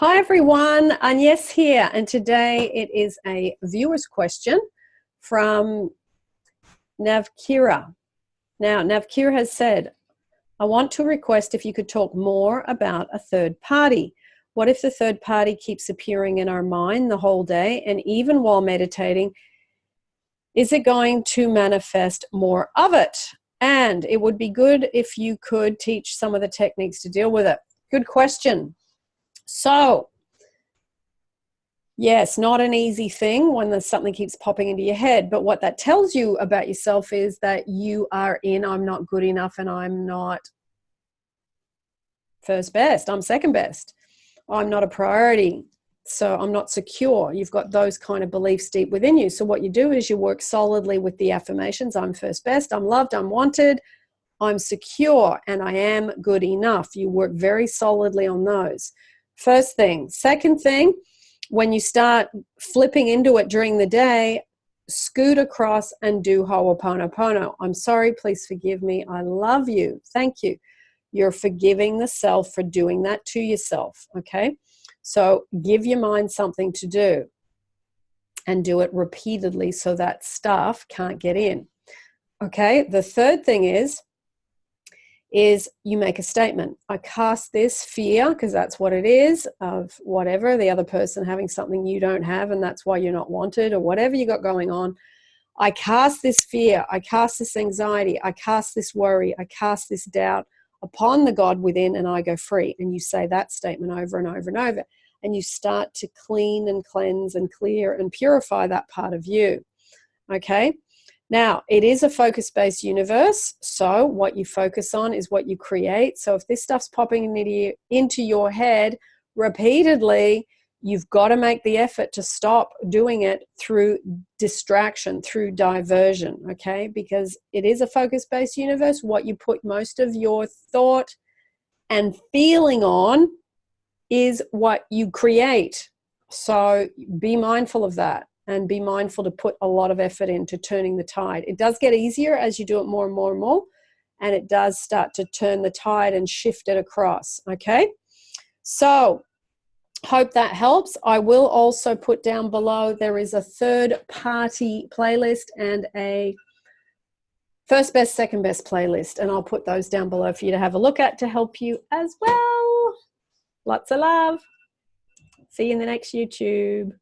Hi everyone, Agnes here, and today it is a viewer's question from Navkira. Now, Navkira has said, I want to request if you could talk more about a third party. What if the third party keeps appearing in our mind the whole day and even while meditating, is it going to manifest more of it? And it would be good if you could teach some of the techniques to deal with it. Good question. So, yes, not an easy thing when something keeps popping into your head. But what that tells you about yourself is that you are in, I'm not good enough and I'm not first best, I'm second best. I'm not a priority, so I'm not secure. You've got those kind of beliefs deep within you. So, what you do is you work solidly with the affirmations I'm first best, I'm loved, I'm wanted, I'm secure, and I am good enough. You work very solidly on those. First thing. Second thing, when you start flipping into it during the day, scoot across and do Ho'oponopono. I'm sorry, please forgive me. I love you. Thank you. You're forgiving the self for doing that to yourself, okay? So give your mind something to do and do it repeatedly so that stuff can't get in. Okay, the third thing is is you make a statement. I cast this fear, because that's what it is, of whatever, the other person having something you don't have, and that's why you're not wanted, or whatever you got going on. I cast this fear, I cast this anxiety, I cast this worry, I cast this doubt upon the God within, and I go free. And you say that statement over and over and over. And you start to clean and cleanse and clear and purify that part of you. Okay? Now, it is a focus based universe. So, what you focus on is what you create. So, if this stuff's popping into your head repeatedly, you've got to make the effort to stop doing it through distraction, through diversion, okay? Because it is a focus based universe. What you put most of your thought and feeling on is what you create. So, be mindful of that and be mindful to put a lot of effort into turning the tide. It does get easier as you do it more and more and more, and it does start to turn the tide and shift it across. Okay, so hope that helps. I will also put down below there is a third party playlist and a first best, second best playlist, and I'll put those down below for you to have a look at to help you as well. Lots of love. See you in the next YouTube.